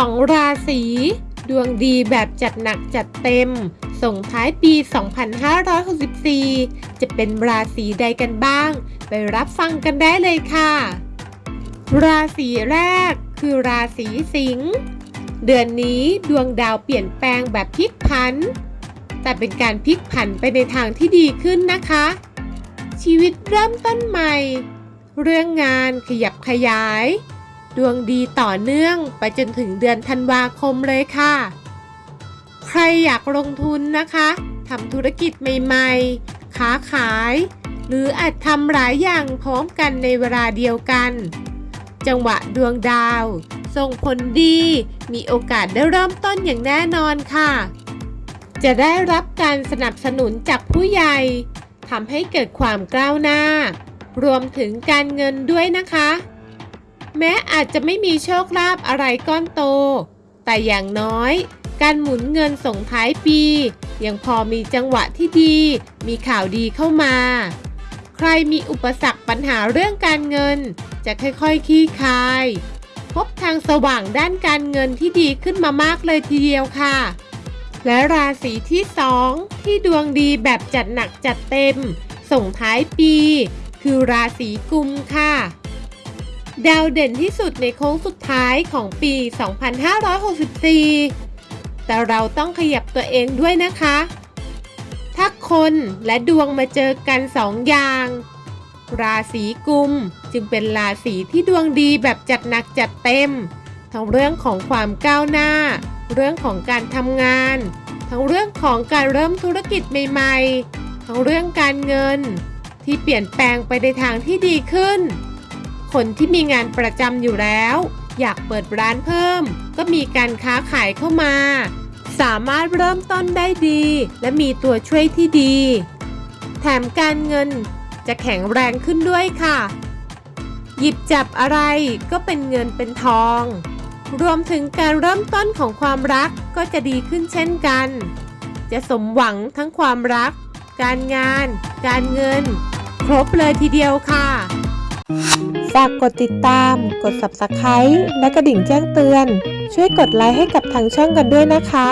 2 ราศี ดวงดีแบบจัดหนักจัดเต็ม ส่งท้ายปี 2564 จะเป็นราศีใดกันบ้าง ไปรับฟังกันได้เลยค่ะ ราศีแรกคือราศีสิงห์เดือนนี้ดวงดาวเปลี่ยนแปลงแบบพลิกผัน แต่เป็นการพลิกผันไปในทางที่ดีขึ้นนะคะ ชีวิตเริ่มต้นใหม่ เรื่องงานขยับขยาย ดวงดีต่อเนื่องไปจนถึงเดือนธันวาคมเลยค่ะ ใครอยากลงทุนนะคะทำธุรกิจใหม่ๆ ค้าขาย หรืออาจทำหลายอย่างพร้อมกันในเวลาเดียวกัน จังหวะดวงดาว ส่งผลดี มีโอกาสได้เริ่มต้นอย่างแน่นอนค่ะ จะได้รับการสนับสนุนจากผู้ใหญ่ทำให้เกิดความก้าวหน้า รวมถึงการเงินด้วยนะคะ แม้อาจจะไม่มีโชคลาภอะไรก้อนโต แต่อย่างน้อย การหมุนเงินส่งท้ายปี ยังพอมีจังหวะที่ดี มีข่าวดีเข้ามา ใครมีอุปสรรคปัญหาเรื่องการเงิน จะค่อยๆคลี่คลาย พบทางสว่างด้านการเงินที่ดีขึ้นมามากเลยทีเดียวค่ะ และราศีที่สองที่ดวงดีแบบจัดหนักจัดเต็ม ส่งท้ายปี คือราศีกุมค่ะ ดาวเด่นที่สุดในโค้งสุดท้ายของปี 2564 แต่เราต้องขยับตัวเองด้วยนะคะ ถ้าคนและดวงมาเจอกันสองอย่าง ราศีกุมจึงเป็นราศีที่ดวงดีแบบจัดหนักจัดเต็ม ทั้งเรื่องของความก้าวหน้า เรื่องของการทำงาน ทั้งเรื่องของการเริ่มธุรกิจใหม่ ๆ ทั้งเรื่องการเงิน ที่เปลี่ยนแปลงไปในทางที่ดีขึ้น คนที่มีงานประจำอยู่แล้ว อยากเปิดร้านเพิ่ม ก็มีการค้าขายเข้ามา สามารถเริ่มต้นได้ดี และมีตัวช่วยที่ดี แถมการเงินจะแข็งแรงขึ้นด้วยค่ะ หยิบจับอะไรก็เป็นเงินเป็นทอง รวมถึงการเริ่มต้นของความรักก็จะดีขึ้นเช่นกัน จะสมหวังทั้งความรัก การงาน การเงิน ครบเลยทีเดียวค่ะ ฝากกดติดตาม กด subscribe และกระดิ่งแจ้งเตือน ช่วยกดไลค์ให้กับทางช่องกันด้วยนะคะ